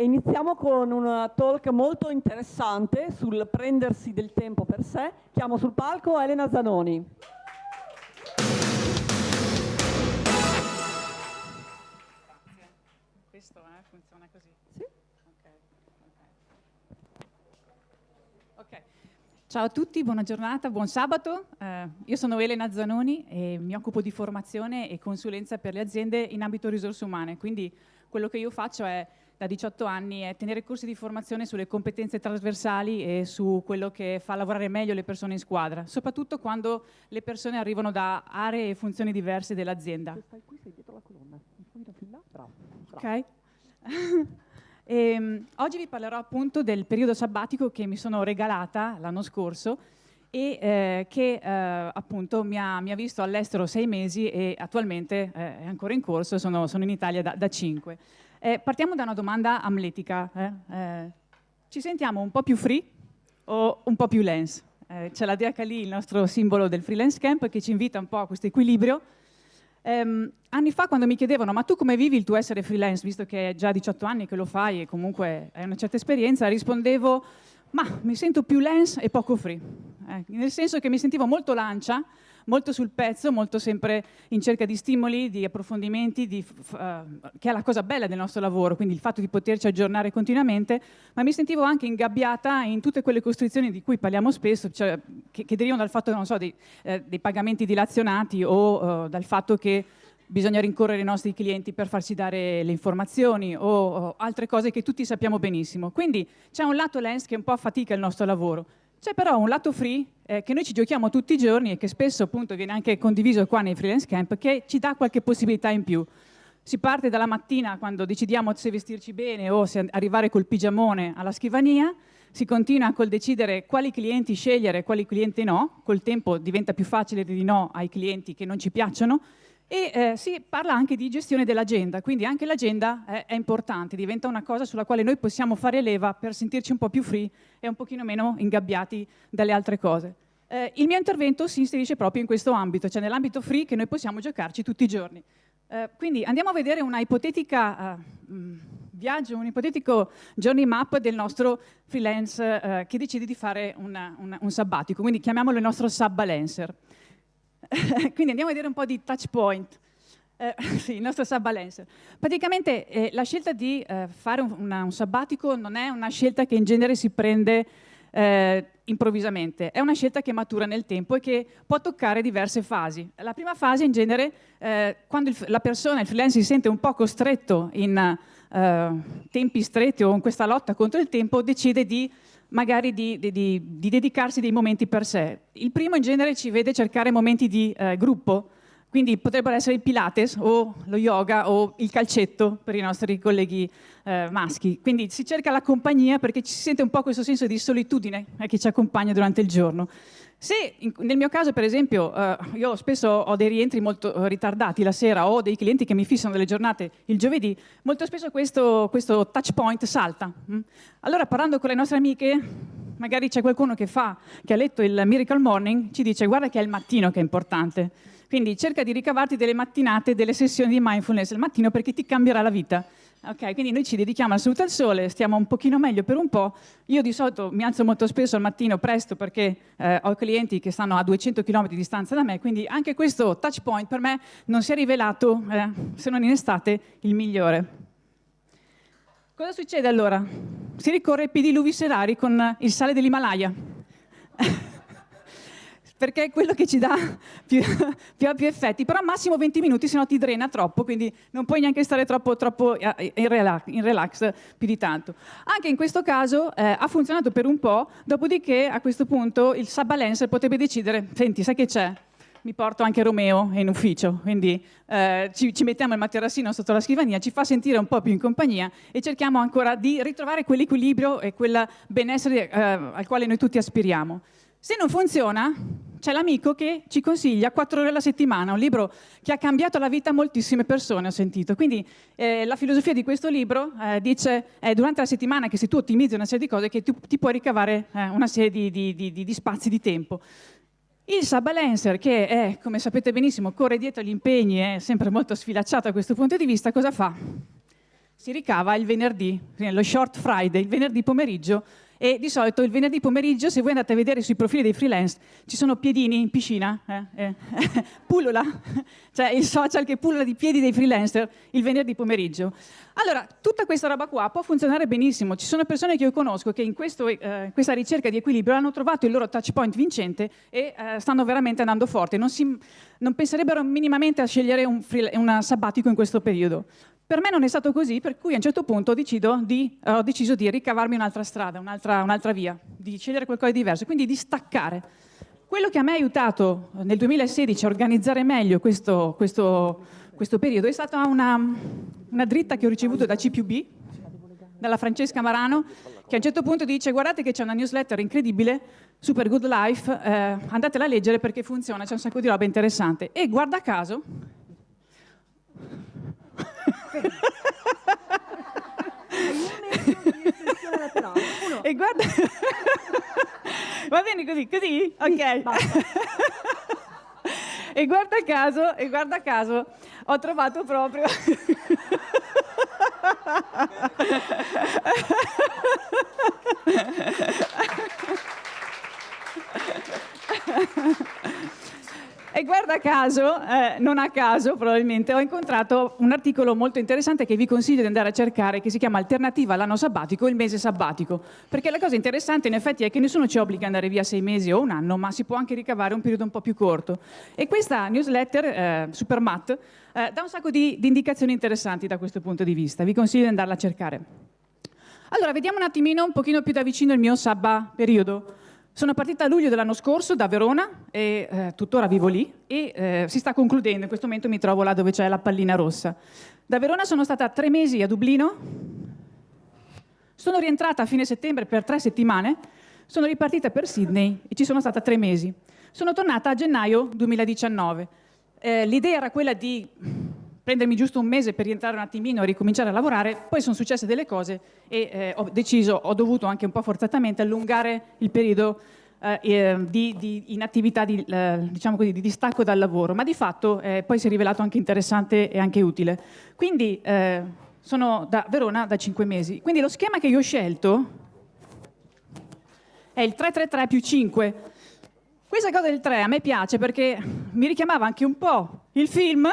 Eh, iniziamo con un talk molto interessante sul prendersi del tempo per sé. Chiamo sul palco Elena Zanoni. Questo eh, funziona così? Sì. Okay. ok. Ciao a tutti, buona giornata, buon sabato. Eh, io sono Elena Zanoni e mi occupo di formazione e consulenza per le aziende in ambito risorse umane, quindi quello che io faccio è da 18 anni è tenere corsi di formazione sulle competenze trasversali e su quello che fa lavorare meglio le persone in squadra, soprattutto quando le persone arrivano da aree e funzioni diverse dell'azienda. Ok. e, um, oggi vi parlerò appunto del periodo sabbatico che mi sono regalata l'anno scorso e eh, che eh, appunto mi ha, mi ha, visto all'estero sei mesi e attualmente eh, è ancora in corso, sono, sono in Italia da, da cinque. Eh, partiamo da una domanda amletica. Eh. Eh, ci sentiamo un po' più free o un po' più lens? Eh, c'è la DH lì, il nostro simbolo del freelance camp, che ci invita un po' a questo equilibrio. Um, anni fa quando mi chiedevano ma tu come vivi il tuo essere freelance, visto che è già 18 anni che lo fai e comunque hai una certa esperienza, rispondevo ma mi sento più lens e poco free, eh, nel senso che mi sentivo molto lancia, molto sul pezzo, molto sempre in cerca di stimoli, di approfondimenti, di, uh, che è la cosa bella del nostro lavoro, quindi il fatto di poterci aggiornare continuamente, ma mi sentivo anche ingabbiata in tutte quelle costrizioni di cui parliamo spesso, cioè, che, che, derivano dal fatto so, dei, eh, dei, pagamenti dilazionati o uh, dal fatto che bisogna rincorrere i nostri clienti per farci dare le informazioni o, o altre cose che tutti sappiamo benissimo. Quindi c'è un lato lens che un po' affatica il nostro lavoro. C'è però un lato free eh, che noi ci giochiamo tutti i giorni e che spesso appunto viene anche condiviso qua nei freelance camp che ci dà qualche possibilità in più. Si parte dalla mattina quando decidiamo se vestirci bene o se arrivare col pigiamone alla scrivania, si continua col decidere quali clienti scegliere e quali clienti no, col tempo diventa più facile di no ai clienti che non ci piacciono e eh, si parla anche di gestione dell'agenda, quindi anche l'agenda è, è, importante, diventa una cosa sulla quale noi possiamo fare leva per sentirci un po' più free e un pochino meno ingabbiati dalle altre cose. Eh, il mio intervento si inserisce proprio in questo ambito, cioè nell'ambito free che noi possiamo giocarci tutti i giorni. Eh, quindi andiamo a vedere una ipotetica uh, viaggio, un ipotetico journey map del nostro freelance uh, che decide di fare una, una, un sabbatico, quindi chiamiamolo il nostro sub-balancer. Quindi andiamo a vedere un po' di touch point. Eh, sì, il nostro subbalancer. Praticamente eh, la scelta di eh, fare un, una, un, sabbatico non è una scelta che in genere si prende eh, improvvisamente, è una scelta che matura nel tempo e che può toccare diverse fasi. La prima fase in genere, eh, quando il, la persona, il freelance si sente un po' costretto in eh, tempi stretti o in questa lotta contro il tempo, decide di magari di, di, di, di, dedicarsi dei momenti per sé. Il primo in genere ci vede cercare momenti di eh, gruppo, quindi potrebbero essere il Pilates o lo yoga o il calcetto per i nostri colleghi eh, maschi. Quindi si cerca la compagnia perché ci si sente un po' questo senso di solitudine eh, che ci accompagna durante il giorno. Se in, nel mio caso, per esempio, eh, io spesso ho dei rientri molto ritardati la sera o dei clienti che mi fissano delle giornate il giovedì, molto spesso questo, questo touch point salta. Mm? Allora, parlando con le nostre amiche, magari c'è qualcuno che, fa, che ha letto il Miracle Morning, ci dice guarda che è il mattino che è importante. Quindi cerca di ricavarti delle mattinate, delle sessioni di mindfulness al mattino perché ti cambierà la vita. Ok, quindi noi ci dedichiamo al saluto al sole, stiamo un pochino meglio per un po'. Io di solito mi alzo molto spesso al mattino presto perché eh, ho clienti che stanno a 200 km di distanza da me, quindi anche questo touch point per me non si è rivelato, eh, se non in estate, il migliore. Cosa succede allora? Si ricorre ai pediluvi serari con il sale dell'Himalaya perché è quello che ci dà più, più, più effetti, però massimo 20 minuti, se no ti drena troppo, quindi non puoi neanche stare troppo, troppo eh, in, relax, in, relax, più di tanto. Anche in questo caso eh, ha funzionato per un po', dopodiché a questo punto il subbalancer potrebbe decidere, senti, sai che c'è? Mi porto anche Romeo in ufficio, quindi eh, ci, ci, mettiamo il materassino sotto la scrivania, ci fa sentire un po' più in compagnia e cerchiamo ancora di ritrovare quell'equilibrio e quel benessere eh, al quale noi tutti aspiriamo. Se non funziona, c'è l'amico che ci consiglia quattro ore alla settimana, un libro che ha cambiato la vita a moltissime persone, ho sentito. Quindi eh, la filosofia di questo libro eh, dice è durante la settimana che se tu ottimizzi una serie di cose che tu, ti puoi ricavare eh, una serie di, di, di, di, spazi di tempo. Il subbalancer, che è, come sapete benissimo, corre dietro agli impegni, è sempre molto sfilacciato da questo punto di vista, cosa fa? si ricava il venerdì, lo short Friday, il venerdì pomeriggio e di solito il venerdì pomeriggio, se voi andate a vedere sui profili dei freelance, ci sono piedini in piscina, eh, eh, pullula, cioè il social che pullula di piedi dei freelancer il venerdì pomeriggio. Allora, tutta questa roba qua può funzionare benissimo. Ci sono persone che io conosco che in questo, eh, questa ricerca di equilibrio hanno trovato il loro touch point vincente e eh, stanno veramente andando forte. Non, si, non penserebbero minimamente a scegliere un, free, sabbatico in questo periodo. Per me non è stato così, per cui a un certo punto di, eh, ho deciso di ricavarmi un'altra strada, un'altra un via, di scegliere qualcosa di diverso, quindi di staccare. Quello che a me ha aiutato nel 2016 a organizzare meglio questo, questo, questo periodo è stata una, una dritta che ho ricevuto da CPUB, dalla Francesca Marano, che a un certo punto dice guardate che c'è una newsletter incredibile, Super Good Life, eh, andatela a leggere perché funziona, c'è un sacco di roba interessante. E guarda caso, e guarda... Va bene così, così? Ok. e guarda caso, e guarda caso, ho trovato proprio... E guarda caso, eh, non a caso probabilmente, ho incontrato un articolo molto interessante che vi consiglio di andare a cercare, che si chiama Alternativa all'anno sabbatico, il mese sabbatico. Perché la cosa interessante in effetti è che nessuno ci obbliga ad andare via sei mesi o un anno, ma si può anche ricavare un periodo un po' più corto. E questa newsletter, eh, Supermat, eh, dà un sacco di, di indicazioni interessanti da questo punto di vista. Vi consiglio di andarla a cercare. Allora, vediamo un attimino, un pochino più da vicino il mio sabba periodo. Sono partita a luglio dell'anno scorso da Verona e eh, tuttora vivo lì e eh, si sta concludendo, in questo momento mi trovo là dove c'è la pallina rossa. Da Verona sono stata tre mesi a Dublino, sono rientrata a fine settembre per tre settimane, sono ripartita per Sydney e ci sono stata tre mesi. Sono tornata a gennaio 2019. Eh, l'idea era quella di prendermi giusto un mese per rientrare un attimino e ricominciare a lavorare, poi sono successe delle cose e eh, ho deciso, ho dovuto anche un po' forzatamente allungare il periodo eh, di, di inattività, di, eh, diciamo così, di distacco dal lavoro, ma di fatto eh, poi si è rivelato anche interessante e anche utile. Quindi eh, sono da Verona da cinque mesi. Quindi lo schema che io ho scelto è il 333 più 5. Questa cosa del 3 a me piace perché mi richiamava anche un po' il film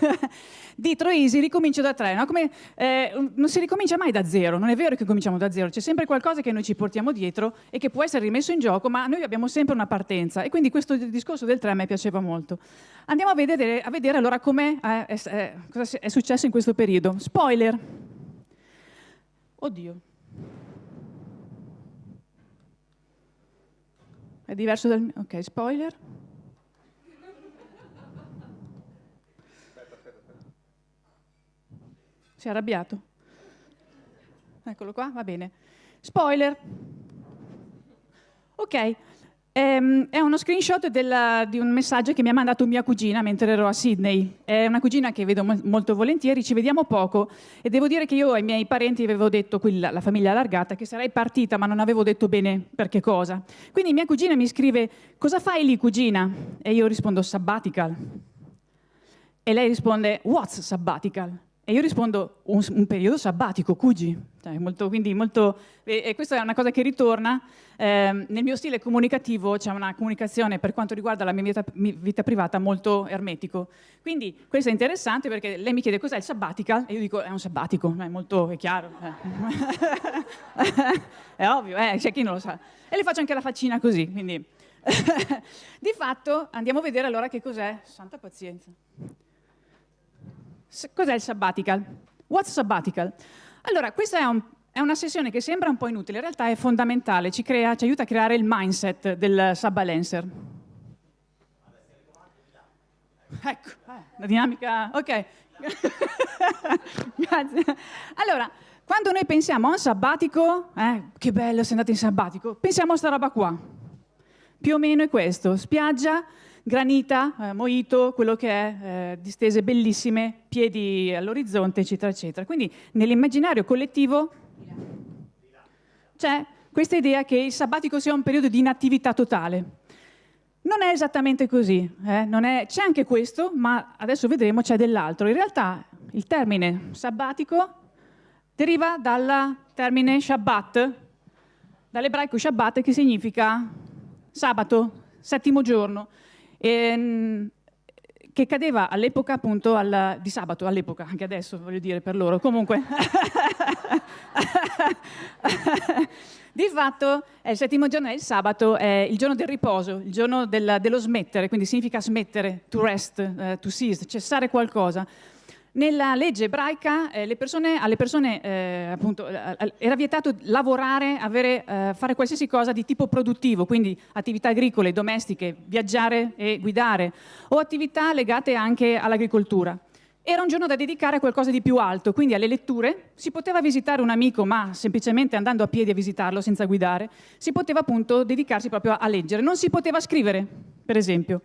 di Troisi ricomincio da tre, no? Come, eh, non si ricomincia mai da zero, non è vero che cominciamo da zero, c'è sempre qualcosa che noi ci portiamo dietro e che può essere rimesso in gioco, ma noi abbiamo sempre una partenza e quindi questo discorso del tre a me piaceva molto. Andiamo a vedere, a vedere allora com'è, eh, eh, cosa è successo in questo periodo. Spoiler. Oddio. È diverso dal... Ok, spoiler. Si è arrabbiato? Eccolo qua, va bene. Spoiler. Ok, ehm, è uno screenshot della, di un messaggio che mi ha mandato mia cugina mentre ero a Sydney. È una cugina che vedo mo molto volentieri, ci vediamo poco e devo dire che io ai miei parenti avevo detto, quella, la famiglia allargata, che sarei partita ma non avevo detto bene per che cosa. Quindi mia cugina mi scrive, cosa fai lì cugina? E io rispondo, sabbatical. E lei risponde, what's sabbatical? E io rispondo un, un periodo sabbatico, Cugi. Cioè, molto, molto, e, e, questa è una cosa che ritorna. Eh, nel mio stile comunicativo c'è una comunicazione per quanto riguarda la mia vita, vita, privata molto ermetico. Quindi questo è interessante perché lei mi chiede cos'è il sabbatical e io dico è un sabbatico, è molto è chiaro. Eh. è ovvio, eh, c'è chi non lo sa. E le faccio anche la faccina così, quindi... Di fatto andiamo a vedere allora che cos'è. Santa pazienza. Cos'è il sabbatical? What's sabbatical? Allora, questa è, un, è, una sessione che sembra un po' inutile, in realtà è fondamentale, ci, crea, ci aiuta a creare il mindset del sabbalencer. Ecco, la dinamica... Ok. Grazie. Allora, quando noi pensiamo a un sabbatico, eh, che bello sei andato in sabbatico, pensiamo a sta roba qua. Più o meno è questo, spiaggia, granita, eh, moito, quello che è, eh, distese bellissime, piedi all'orizzonte, eccetera, eccetera. Quindi nell'immaginario collettivo c'è questa idea che il sabbatico sia un periodo di inattività totale. Non è esattamente così, eh? c'è anche questo, ma adesso vedremo c'è dell'altro. In realtà il termine sabbatico deriva dal termine Shabbat, dall'ebraico Shabbat che significa sabato, settimo giorno, e, che cadeva all'epoca appunto al, di sabato, all'epoca, anche adesso voglio dire per loro, comunque. di fatto il settimo giorno, è il sabato, è il giorno del riposo, il giorno del, dello smettere, quindi significa smettere, to rest, uh, to cease, cessare qualcosa. Nella legge ebraica eh, persone, alle persone eh, appunto, eh, era vietato lavorare, avere, eh, fare qualsiasi cosa di tipo produttivo, quindi attività agricole, domestiche, viaggiare e guidare, o attività legate anche all'agricoltura. Era un giorno da dedicare a qualcosa di più alto, quindi alle letture. Si poteva visitare un amico, ma semplicemente andando a piedi a visitarlo senza guidare, si poteva appunto dedicarsi proprio a leggere. Non si poteva scrivere, per esempio.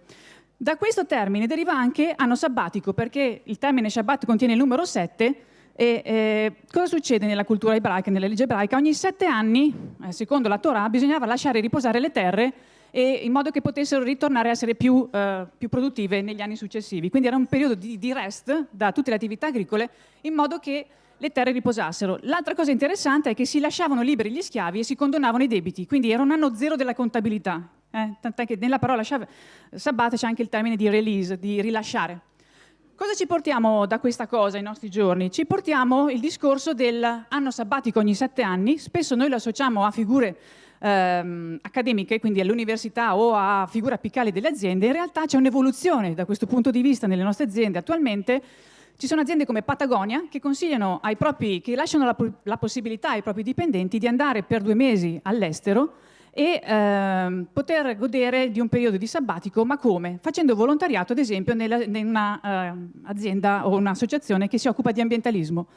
Da questo termine deriva anche anno sabbatico, perché il termine Shabbat contiene il numero 7 e eh, cosa succede nella cultura ebraica, nella legge ebraica? Ogni sette anni, eh, secondo la Torah, bisognava lasciare riposare le terre e, in modo che potessero ritornare a essere più, eh, più, produttive negli anni successivi. Quindi era un periodo di, di rest da tutte le attività agricole in modo che le terre riposassero. L'altra cosa interessante è che si lasciavano liberi gli schiavi e si condonavano i debiti, quindi era un anno zero della contabilità. Eh? Tant'è che nella parola sabbat c'è anche il termine di release, di rilasciare. Cosa ci portiamo da questa cosa ai nostri giorni? Ci portiamo il discorso dell'anno sabbatico ogni sette anni, spesso noi lo associamo a figure ehm, accademiche, quindi all'università o a figure apicali delle aziende, in realtà c'è un'evoluzione da questo punto di vista nelle nostre aziende attualmente, ci sono aziende come Patagonia che consigliano ai propri, che lasciano la, la possibilità ai propri dipendenti di andare per due mesi all'estero e ehm, poter godere di un periodo di sabbatico, ma come? Facendo volontariato, ad esempio, nella, in un'azienda eh, o un'associazione che si occupa di ambientalismo.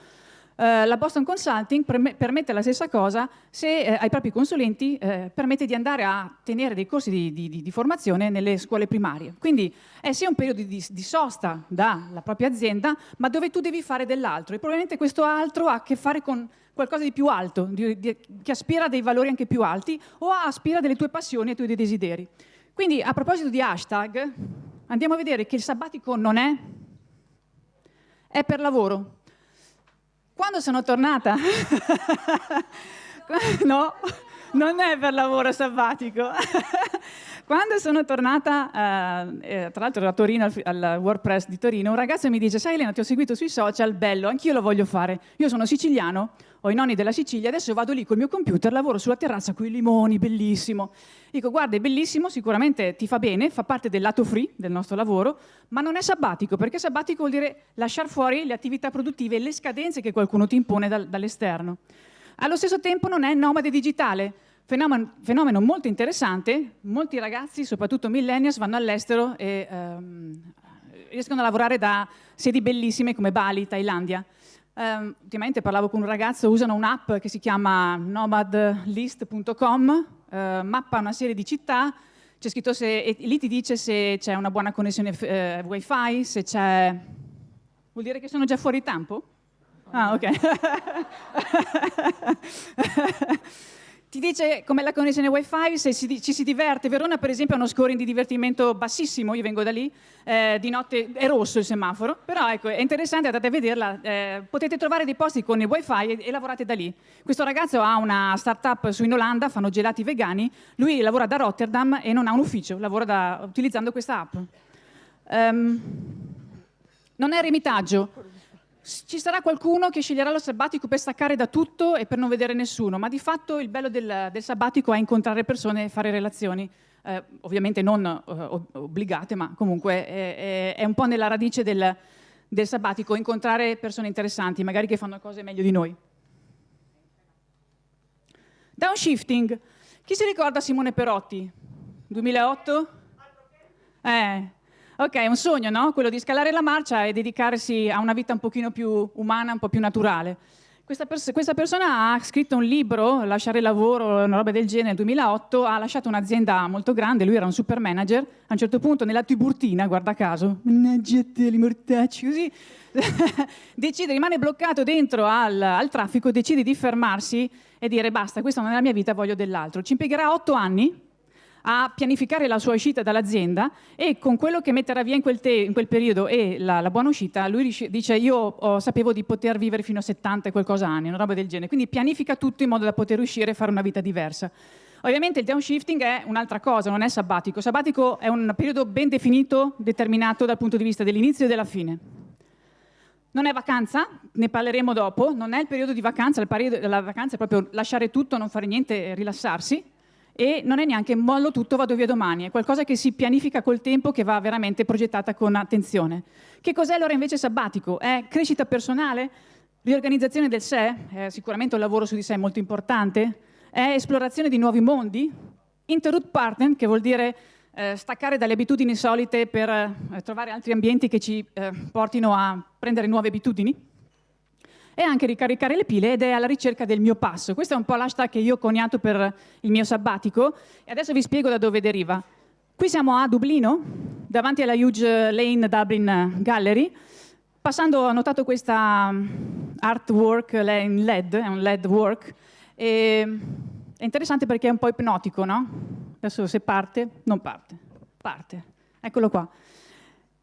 Uh, la Boston Consulting permette la stessa cosa se eh, ai propri consulenti eh, permette di andare a tenere dei corsi di, di, di, formazione nelle scuole primarie. Quindi è sia un periodo di, di, sosta dalla propria azienda, ma dove tu devi fare dell'altro. E probabilmente questo altro ha a che fare con qualcosa di più alto, che aspira a dei valori anche più alti o aspira a delle tue passioni e ai tuoi desideri. Quindi a proposito di hashtag, andiamo a vedere che il sabbatico non è, è per lavoro. Quando sono tornata, no, non è per lavoro sabbatico. Quando sono tornata, eh, tra l'altro a Torino, al, WordPress di Torino, un ragazzo mi dice, sai Elena, ti ho seguito sui social, bello, anch'io lo voglio fare. Io sono siciliano, ho i nonni della Sicilia, adesso vado lì col mio computer, lavoro sulla terrazza con i limoni, bellissimo. Dico, guarda, è bellissimo, sicuramente ti fa bene, fa parte del lato free del nostro lavoro, ma non è sabbatico, perché sabbatico vuol dire lasciare fuori le attività produttive e le scadenze che qualcuno ti impone dal, dall'esterno. Allo stesso tempo non è nomade digitale, Fenomeno, fenomeno, molto interessante, molti ragazzi, soprattutto millennials, vanno all'estero e ehm, riescono a lavorare da sedi bellissime come Bali, Thailandia. Um, ultimamente parlavo con un ragazzo, usano un'app che si chiama nomadlist.com, uh, mappa una serie di città, c'è scritto se, e lì ti dice se c'è una buona connessione eh, wifi, se c'è... Vuol dire che sono già fuori tempo? Ah, ok. ti dice com'è la connessione wifi, se si, ci si diverte. Verona per esempio ha uno scoring di divertimento bassissimo, io vengo da lì, eh, di notte è rosso il semaforo, però ecco, è interessante, andate a vederla, eh, potete trovare dei posti con il wifi e, e, lavorate da lì. Questo ragazzo ha una startup su in Olanda, fanno gelati vegani, lui lavora da Rotterdam e non ha un ufficio, lavora da, utilizzando questa app. Um, non è remitaggio, ci sarà qualcuno che sceglierà lo sabbatico per staccare da tutto e per non vedere nessuno, ma di fatto il bello del, del sabbatico è incontrare persone e fare relazioni, eh, ovviamente non eh, obbligate, ma comunque è, è, un po' nella radice del, del sabbatico, incontrare persone interessanti, magari che fanno cose meglio di noi. Downshifting. Chi si ricorda Simone Perotti? 2008? Eh, Ok, è un sogno, no? Quello di scalare la marcia e dedicarsi a una vita un pochino più umana, un po' più naturale. Questa, pers questa, persona ha scritto un libro, Lasciare il lavoro, una roba del genere, nel 2008, ha lasciato un'azienda molto grande, lui era un super manager, a un certo punto nella Tiburtina, guarda caso, mannaggia te, li mortacci, così, decide, rimane bloccato dentro al, al traffico, decide di fermarsi e dire basta, questa non è la mia vita, voglio dell'altro. Ci impiegherà otto anni a pianificare la sua uscita dall'azienda e con quello che metterà via in quel, in quel periodo e la, la, buona uscita, lui dice io oh, sapevo di poter vivere fino a 70 e qualcosa anni, una roba del genere. Quindi pianifica tutto in modo da poter uscire e fare una vita diversa. Ovviamente il downshifting è un'altra cosa, non è sabbatico. Sabbatico è un periodo ben definito, determinato dal punto di vista dell'inizio e della fine. Non è vacanza, ne parleremo dopo, non è il periodo di vacanza, il periodo della vacanza è proprio lasciare tutto, non fare niente rilassarsi e non è neanche mollo tutto, vado via domani, è qualcosa che si pianifica col tempo, che va veramente progettata con attenzione. Che cos'è allora invece sabbatico? È crescita personale? Riorganizzazione del sé? È sicuramente un lavoro su di sé molto importante? È esplorazione di nuovi mondi? Interroot partner, che vuol dire eh, staccare dalle abitudini solite per eh, trovare altri ambienti che ci eh, portino a prendere nuove abitudini e anche ricaricare le pile ed è alla ricerca del mio passo. Questo è un po' l'hashtag che io ho coniato per il mio sabbatico e adesso vi spiego da dove deriva. Qui siamo a Dublino, davanti alla Huge Lane Dublin Gallery. Passando ho notato questa mm, artwork in LED, è un LED work, e è interessante perché è un po' ipnotico, no? Adesso se parte, non parte, parte. Eccolo qua.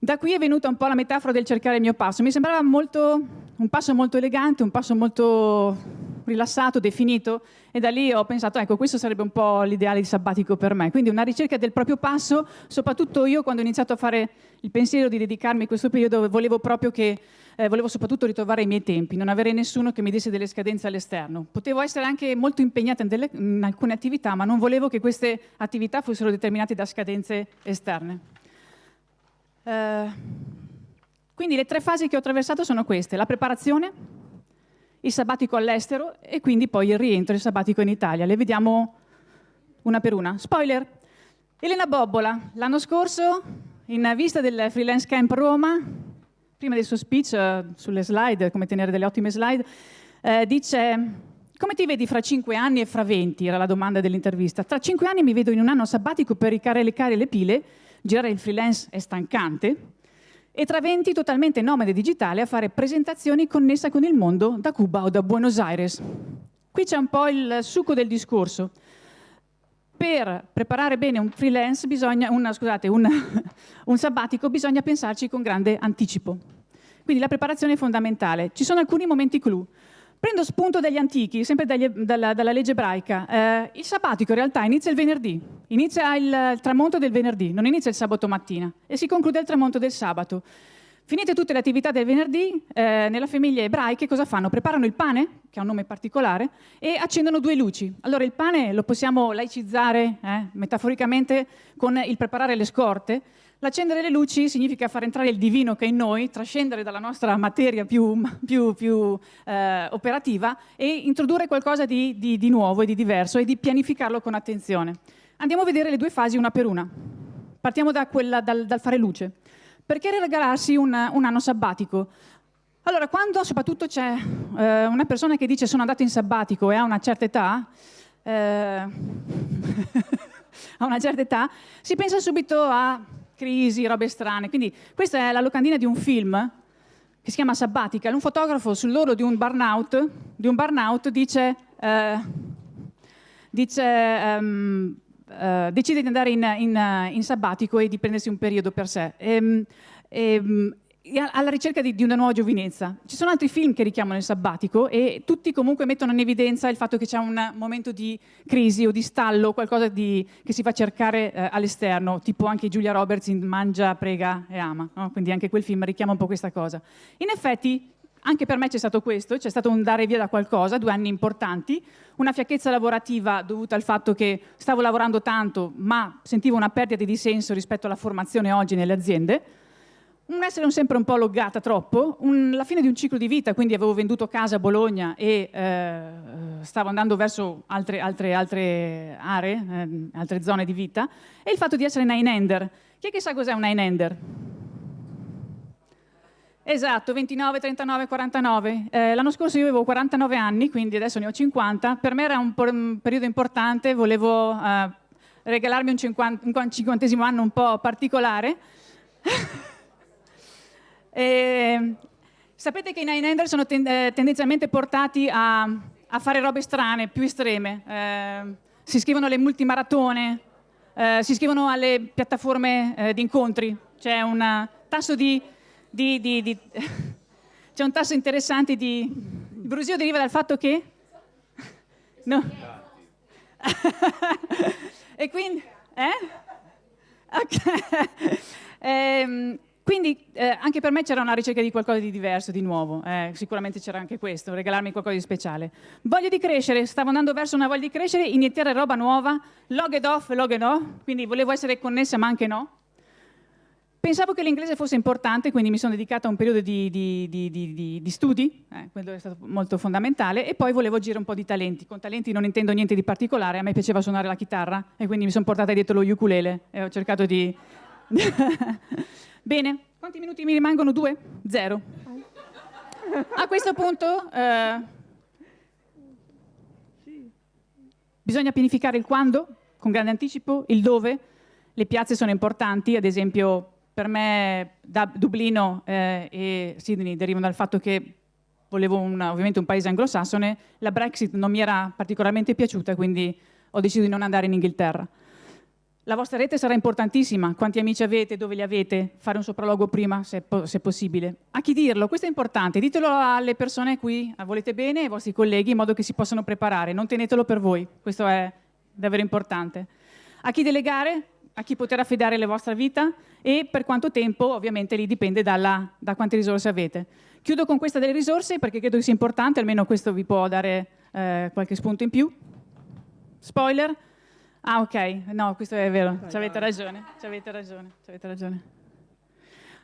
Da qui è venuta un po' la metafora del cercare il mio passo. Mi sembrava molto, un passo molto elegante, un passo molto rilassato, definito, e da lì ho pensato, ecco, questo sarebbe un po' l'ideale di sabbatico per me. Quindi una ricerca del proprio passo, soprattutto io quando ho iniziato a fare il pensiero di dedicarmi a questo periodo, volevo proprio che, eh, volevo soprattutto ritrovare i miei tempi, non avere nessuno che mi desse delle scadenze all'esterno. Potevo essere anche molto impegnata in, delle, in alcune attività, ma non volevo che queste attività fossero determinate da scadenze esterne. Eh, quindi le tre fasi che ho attraversato sono queste, la preparazione, il sabbatico all'estero e quindi poi il rientro, il sabbatico in Italia. Le vediamo una per una. Spoiler, Elena Bobbola, l'anno scorso, in vista del Freelance Camp Roma, prima del suo speech uh, sulle slide, come tenere delle ottime slide, eh, dice come ti vedi fra cinque anni e fra venti? Era la domanda dell'intervista. Tra cinque anni mi vedo in un anno sabbatico per ricaricare le pile, girare il freelance è stancante, e tra 20 totalmente nomade digitale a fare presentazioni connesse con il mondo da Cuba o da Buenos Aires. Qui c'è un po' il succo del discorso. Per preparare bene un freelance, bisogna, una, scusate, un, un sabbatico, bisogna pensarci con grande anticipo. Quindi la preparazione è fondamentale. Ci sono alcuni momenti clou. Prendo spunto dagli antichi, sempre dagli, dalla, dalla, legge ebraica. Eh, il sabbatico in realtà inizia il venerdì, inizia il, il, tramonto del venerdì, non inizia il sabato mattina e si conclude il tramonto del sabato. Finite tutte le attività del venerdì, eh, nella famiglia ebraica cosa fanno? Preparano il pane, che ha un nome particolare, e accendono due luci. Allora il pane lo possiamo laicizzare eh, metaforicamente con il preparare le scorte, L'accendere le luci significa far entrare il divino che è in noi, trascendere dalla nostra materia più, più, più eh, operativa e introdurre qualcosa di, di, di nuovo e di diverso e di pianificarlo con attenzione. Andiamo a vedere le due fasi una per una. Partiamo da quella, dal, dal fare luce. Perché regalarsi un, un anno sabbatico? Allora, quando soprattutto c'è eh, una persona che dice sono andato in sabbatico e ha una certa età, eh, a una certa età, si pensa subito a crisi, robe strane. Quindi questa è la locandina di un film che si chiama Sabbatica. Un fotografo sull'oro di un burnout, di un burnout dice, eh, dice um, uh, decide di andare in, in, in, sabbatico e di prendersi un periodo per sé. E, ehm, e, ehm, alla ricerca di, di, una nuova giovinezza. Ci sono altri film che richiamano il sabbatico e tutti comunque mettono in evidenza il fatto che c'è un momento di crisi o di stallo, qualcosa di, che si fa cercare eh, all'esterno, tipo anche Giulia Roberts in Mangia, Prega e Ama, no? quindi anche quel film richiama un po' questa cosa. In effetti anche per me c'è stato questo, c'è stato un dare via da qualcosa, due anni importanti, una fiacchezza lavorativa dovuta al fatto che stavo lavorando tanto ma sentivo una perdita di senso rispetto alla formazione oggi nelle aziende, un essere un sempre un po' loggata troppo, un, la fine di un ciclo di vita, quindi avevo venduto casa a Bologna e eh, stavo andando verso altre, altre, altre aree, eh, altre zone di vita, e il fatto di essere nine-ender. Chi è che sa cos'è un nine-ender? Esatto, 29, 39, 49. Eh, L'anno scorso io avevo 49 anni, quindi adesso ne ho 50. Per me era un, un periodo importante, volevo eh, regalarmi un, 50, un cinquantesimo anno un po' particolare. E, sapete che i nine-ender sono ten eh, tendenzialmente portati a, a, fare robe strane, più estreme. Eh, si scrivono le multimaratone, eh, si iscrivono alle piattaforme eh, di incontri, c'è un tasso di, di, di, di c'è un tasso interessante di... Il brusio deriva dal fatto che... No. e quindi... Eh? Okay. Quindi eh, anche per me c'era una ricerca di qualcosa di diverso, di nuovo, eh, sicuramente c'era anche questo, regalarmi qualcosa di speciale. Voglia di crescere, stavo andando verso una voglia di crescere, iniziare roba nuova, log ed off, log ed no, quindi volevo essere connessa ma anche no. Pensavo che l'inglese fosse importante, quindi mi sono dedicata a un periodo di, di, di, di studi, eh, quello è stato molto fondamentale, e poi volevo agire un po' di talenti. Con talenti non intendo niente di particolare, a me piaceva suonare la chitarra e quindi mi sono portata dietro lo ukulele e ho cercato di... Bene, quanti minuti mi rimangono? Due? Zero. A questo punto eh, bisogna pianificare il quando, con grande anticipo, il dove, le piazze sono importanti, ad esempio per me da Dublino eh, e Sydney derivano dal fatto che volevo una, ovviamente un paese anglosassone, la Brexit non mi era particolarmente piaciuta, quindi ho deciso di non andare in Inghilterra. La vostra rete sarà importantissima, quanti amici avete, dove li avete, fare un sopralluogo prima se, se possibile. A chi dirlo? Questo è importante, ditelo alle persone a cui volete bene, ai vostri colleghi, in modo che si possano preparare, non tenetelo per voi, questo è davvero importante. A chi delegare? a chi poter affidare la vostra vita e per quanto tempo, ovviamente lì dipende dalla, da quante risorse avete. Chiudo con questa delle risorse perché credo che sia importante, almeno questo vi può dare eh, qualche spunto in più. Spoiler. Ah ok, no, questo è vero, ci avete ragione, ci avete ragione, ci avete ragione.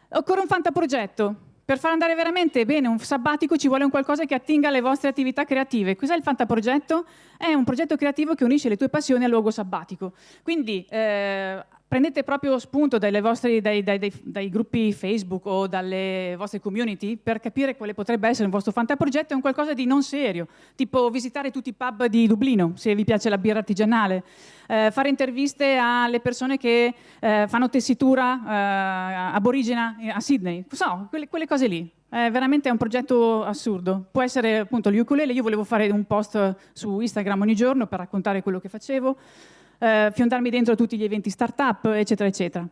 Occorre un fantaprogetto, per far andare veramente bene un sabbatico ci vuole un qualcosa che attinga alle vostre attività creative. Cos'è il Fantaprogetto? È un progetto creativo che unisce le tue passioni al luogo sabbatico. Quindi eh, prendete proprio spunto vostre, dai, dai, dai, dai, gruppi Facebook o dalle vostre community per capire quale potrebbe essere il vostro fantaprogetto, è un qualcosa di non serio, tipo visitare tutti i pub di Dublino, se vi piace la birra artigianale, eh, fare interviste alle persone che eh, fanno tessitura eh, aborigena a Sydney, so, quelle, quelle cose lì. È veramente un progetto assurdo. Può essere appunto l'ukulele, io volevo fare un post su Instagram ogni giorno per raccontare quello che facevo, eh, fiondarmi dentro tutti gli eventi startup, eccetera, eccetera.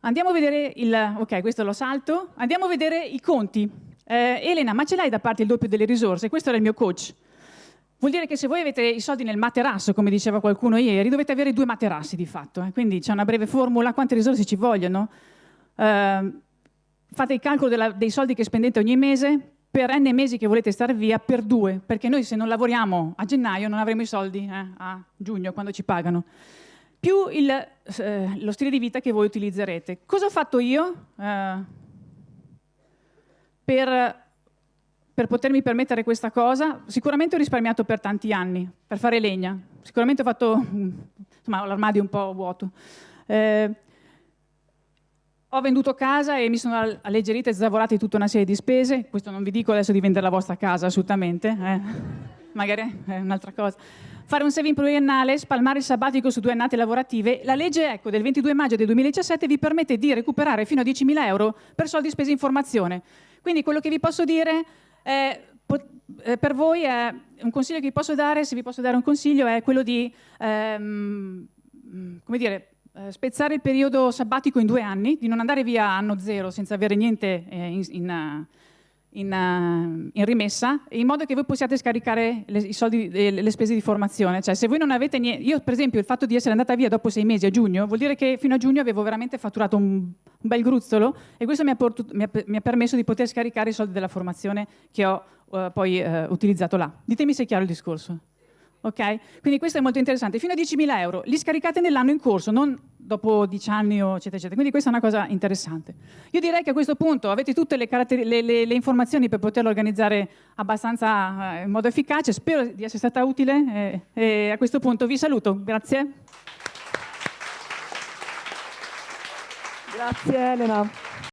Andiamo a vedere il... ok, questo lo salto. Andiamo a vedere i conti. Eh, Elena, ma ce l'hai da parte il doppio delle risorse? Questo era il mio coach. Vuol dire che se voi avete i soldi nel materasso, come diceva qualcuno ieri, dovete avere due materassi di fatto. Eh? Quindi c'è una breve formula, quante risorse ci vogliono? Eh, fate il calcolo della, dei soldi che spendete ogni mese, per n mesi che volete stare via per due, perché noi se non lavoriamo a gennaio non avremo i soldi eh, a giugno quando ci pagano, più il, eh, lo stile di vita che voi utilizzerete. Cosa ho fatto io eh, per, per potermi permettere questa cosa? Sicuramente ho risparmiato per tanti anni, per fare legna, sicuramente ho fatto, insomma, l'armadio un po' vuoto. Eh, ho venduto casa e mi sono alleggerita e zavorata tutta una serie di spese. Questo non vi dico adesso di vendere la vostra casa, assolutamente. Eh. Magari è un'altra cosa. Fare un saving pluriennale, spalmare il sabbatico su due annate lavorative. La legge ecco, del 22 maggio del 2017 vi permette di recuperare fino a 10.000 euro per soldi spesi in formazione. Quindi quello che vi posso dire è eh, per voi è un consiglio che vi posso dare, se vi posso dare un consiglio, è quello di ehm, come dire, eh, spezzare il periodo sabbatico in due anni, di non andare via anno zero senza avere niente eh, in, in, in, uh, in, rimessa, in modo che voi possiate scaricare le, soldi, le, le, spese di formazione. Cioè, se voi non avete niente, io per esempio il fatto di essere andata via dopo sei mesi a giugno, vuol dire che fino a giugno avevo veramente fatturato un, un bel gruzzolo e questo mi ha, mi, ha, mi ha, permesso di poter scaricare i soldi della formazione che ho uh, poi utilizzato là. Ditemi se è chiaro il discorso. Ok? Quindi questo è molto interessante. Fino a 10.000 euro, li scaricate nell'anno in corso, non dopo 10 anni eccetera, eccetera. Quindi questa è una cosa interessante. Io direi che a questo punto avete tutte le, le, le, le informazioni per poterlo organizzare abbastanza eh, in modo efficace. Spero di essere stata utile e, e a questo punto vi saluto. Grazie. Grazie Elena.